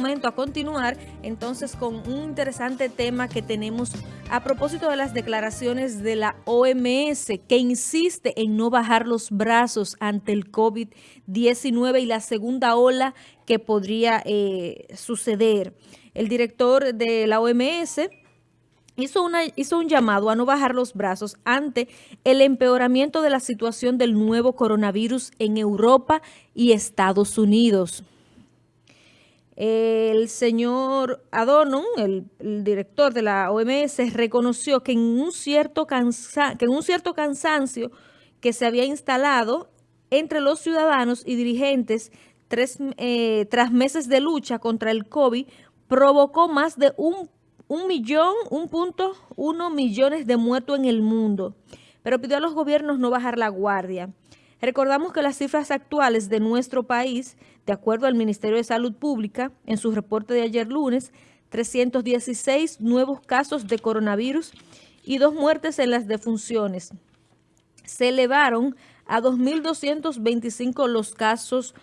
momento a continuar entonces con un interesante tema que tenemos a propósito de las declaraciones de la OMS que insiste en no bajar los brazos ante el COVID-19 y la segunda ola que podría eh, suceder. El director de la OMS hizo, una, hizo un llamado a no bajar los brazos ante el empeoramiento de la situación del nuevo coronavirus en Europa y Estados Unidos. El señor Adorno, el, director de la OMS, reconoció que en, un cierto que en un cierto cansancio que se había instalado entre los ciudadanos y dirigentes eh, tras meses de lucha contra el COVID, provocó más de un un millón, un punto uno millones de muertos en el mundo, pero pidió a los gobiernos no bajar la guardia. Recordamos que las cifras actuales de nuestro país, de acuerdo al Ministerio de Salud Pública, en su reporte de ayer lunes, 316 nuevos casos de coronavirus y dos muertes en las defunciones. Se elevaron a 2.225 los casos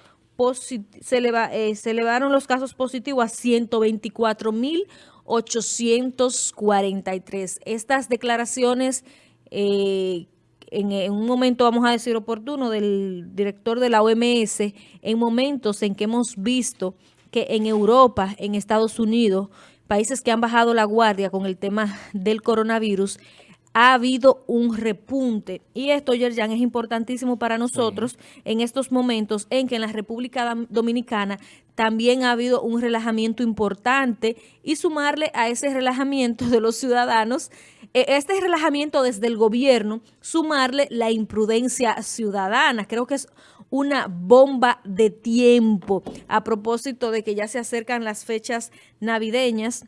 se, eh, se elevaron los casos positivos a 124.000 843. Estas declaraciones, eh, en, un momento vamos a decir oportuno, del director de la OMS, en momentos en que hemos visto que en Europa, en Estados Unidos, países que han bajado la guardia con el tema del coronavirus, ha habido un repunte. Y esto, Yerjan, es importantísimo para nosotros en estos momentos en que en la República Dominicana también ha habido un relajamiento importante y sumarle a ese relajamiento de los ciudadanos, este relajamiento desde el gobierno, sumarle la imprudencia ciudadana. Creo que es una bomba de tiempo a propósito de que ya se acercan las fechas navideñas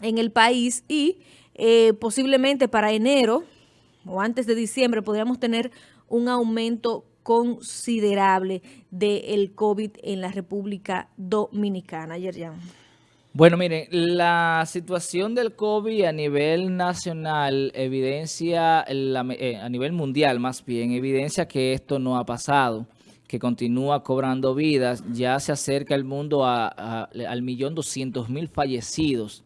en el país y eh, posiblemente para enero o antes de diciembre podríamos tener un aumento considerable del COVID en la República Dominicana. Ayer ya. Bueno, miren, la situación del COVID a nivel nacional evidencia, eh, a nivel mundial más bien, evidencia que esto no ha pasado, que continúa cobrando vidas. Ya se acerca el mundo al millón doscientos mil fallecidos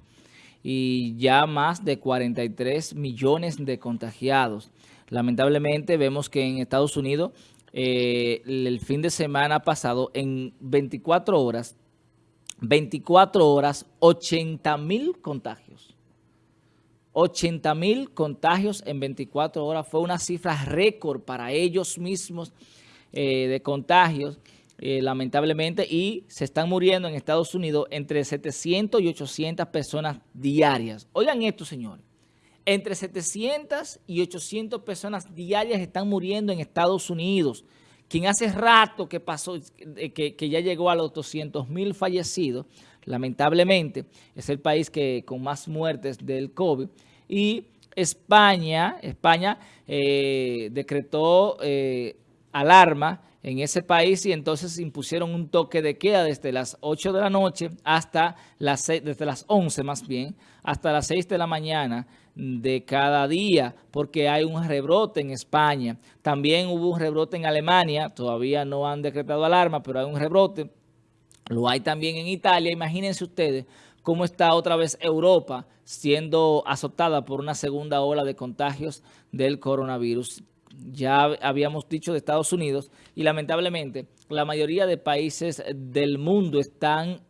y ya más de 43 millones de contagiados. Lamentablemente vemos que en Estados Unidos eh, el fin de semana pasado en 24 horas, 24 horas, 80 mil contagios. 80 mil contagios en 24 horas fue una cifra récord para ellos mismos eh, de contagios. Eh, lamentablemente, y se están muriendo en Estados Unidos entre 700 y 800 personas diarias. Oigan esto, señores. Entre 700 y 800 personas diarias están muriendo en Estados Unidos. Quien hace rato que pasó, que, que ya llegó a los 200 mil fallecidos, lamentablemente, es el país que con más muertes del COVID. Y España, España eh, decretó eh, alarma en ese país y entonces impusieron un toque de queda desde las 8 de la noche hasta las 6, desde las 11 más bien, hasta las 6 de la mañana de cada día, porque hay un rebrote en España. También hubo un rebrote en Alemania, todavía no han decretado alarma, pero hay un rebrote. Lo hay también en Italia. Imagínense ustedes cómo está otra vez Europa siendo azotada por una segunda ola de contagios del coronavirus ya habíamos dicho de Estados Unidos, y lamentablemente la mayoría de países del mundo están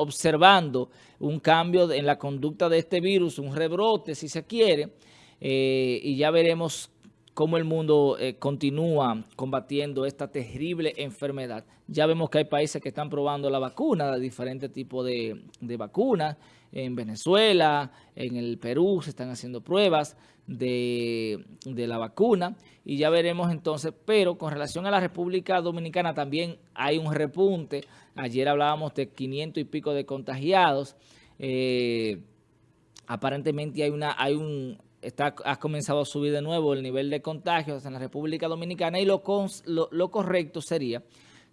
observando un cambio en la conducta de este virus, un rebrote si se quiere, eh, y ya veremos cómo el mundo eh, continúa combatiendo esta terrible enfermedad. Ya vemos que hay países que están probando la vacuna, diferentes tipos de, vacunas. En Venezuela, en el Perú se están haciendo pruebas de, de, la vacuna y ya veremos entonces, pero con relación a la República Dominicana también hay un repunte. Ayer hablábamos de 500 y pico de contagiados. Eh, aparentemente hay una hay un está, ha comenzado a subir de nuevo el nivel de contagios en la República Dominicana y lo, lo, correcto sería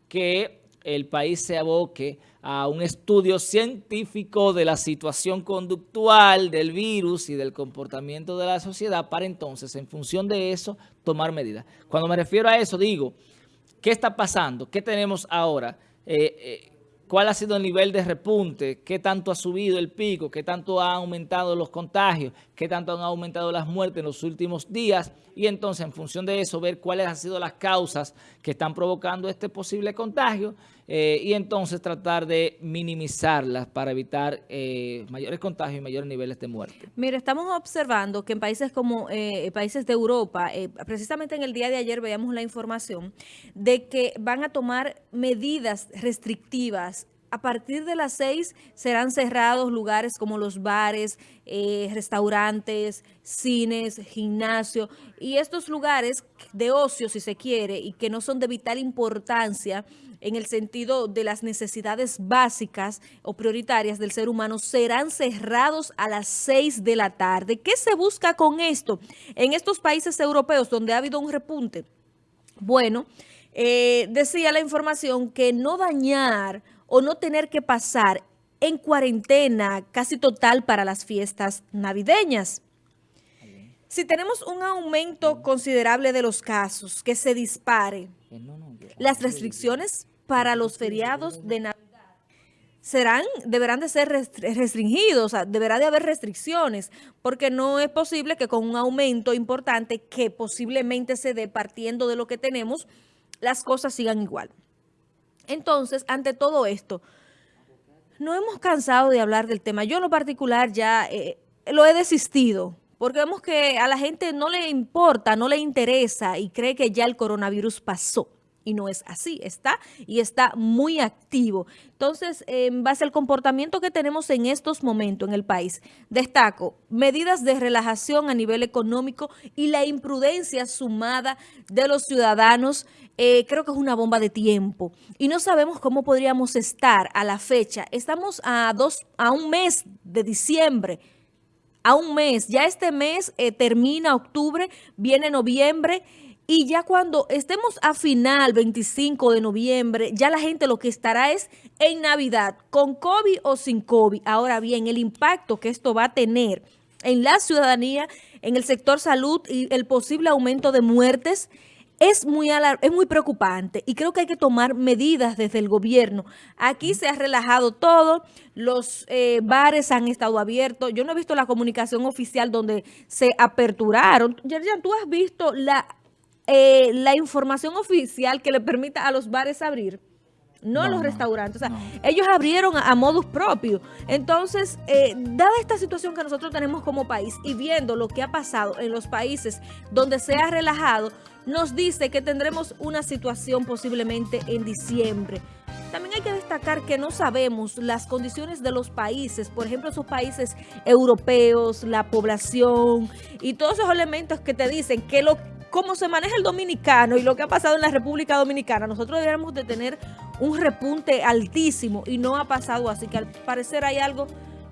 que el país se aboque a un estudio científico de la situación conductual del virus y del comportamiento de la sociedad para entonces, en función de eso, tomar medidas. Cuando me refiero a eso, digo, ¿qué está pasando? ¿Qué tenemos ahora? Eh, eh, cuál ha sido el nivel de repunte, qué tanto ha subido el pico, qué tanto han aumentado los contagios, qué tanto han aumentado las muertes en los últimos días y entonces en función de eso ver cuáles han sido las causas que están provocando este posible contagio eh, y entonces tratar de minimizarlas para evitar eh, mayores contagios y mayores niveles de muerte. Mire, estamos observando que en países como eh, países de Europa, precisamente en el día de ayer veíamos la información de que van a tomar medidas restrictivas a partir de las seis serán cerrados lugares como los bares, eh, restaurantes, cines, gimnasio y estos lugares de ocio, si se quiere, y que no son de vital importancia en el sentido de las necesidades básicas o prioritarias del ser humano, serán cerrados a las seis de la tarde. ¿Qué se busca con esto? En estos países europeos donde ha habido un repunte, bueno, eh, decía la información que no dañar o no tener que pasar en cuarentena casi total para las fiestas navideñas. Si tenemos un aumento considerable de los casos, que se dispare, las restricciones para los feriados de Navidad serán, deberán de ser restringidos, o sea, deberá de haber restricciones, porque no es posible que con un aumento importante que posiblemente se dé partiendo de lo que tenemos, las cosas sigan igual. Entonces, ante todo esto, no hemos cansado de hablar del tema. Yo en lo particular ya eh, lo he desistido, porque vemos que a la gente no le importa, no le interesa y cree que ya el coronavirus pasó y no es así, está y está muy activo. Entonces, en base al comportamiento que tenemos en estos momentos en el país, destaco medidas de relajación a nivel económico y la imprudencia sumada de los ciudadanos, eh, creo que es una bomba de tiempo. Y no sabemos cómo podríamos estar a la fecha. Estamos a, dos, a un mes de diciembre, a un mes. Ya este mes eh, termina octubre, viene noviembre y ya cuando estemos a final, 25 de noviembre, ya la gente lo que estará es en Navidad, con COVID o sin COVID. Ahora bien, el impacto que esto va a tener en la ciudadanía, en el sector salud y el posible aumento de muertes es muy, es muy preocupante y creo que hay que tomar medidas desde el gobierno. Aquí se ha relajado todo, los eh, bares han estado abiertos. Yo no he visto la comunicación oficial donde se aperturaron. Yerjan, ¿tú has visto la eh, la información oficial que le permita a los bares abrir, no, a los restaurantes. O sea, ellos abrieron a, modus propio. Entonces, eh, dada esta situación que nosotros tenemos como país y viendo lo que ha pasado en los países donde se ha relajado, nos dice que tendremos una situación posiblemente en diciembre. También hay que destacar que no sabemos las condiciones de los países, por ejemplo, esos países europeos, la población y todos esos elementos que te dicen que lo cómo se maneja el dominicano y lo que ha pasado en la República Dominicana, nosotros deberíamos de tener un repunte altísimo y no ha pasado así, que al parecer hay algo,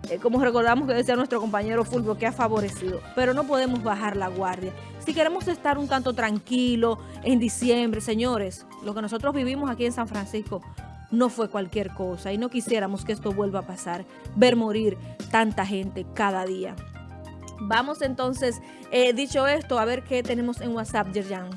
eh, como recordamos que decía nuestro compañero Fulvio, que ha favorecido, pero no podemos bajar la guardia. Si queremos estar un tanto tranquilo en diciembre, señores, lo que nosotros vivimos aquí en San Francisco no fue cualquier cosa y no quisiéramos que esto vuelva a pasar, ver morir tanta gente cada día. Vamos entonces, eh, dicho esto, a ver qué tenemos en WhatsApp, Yerjan.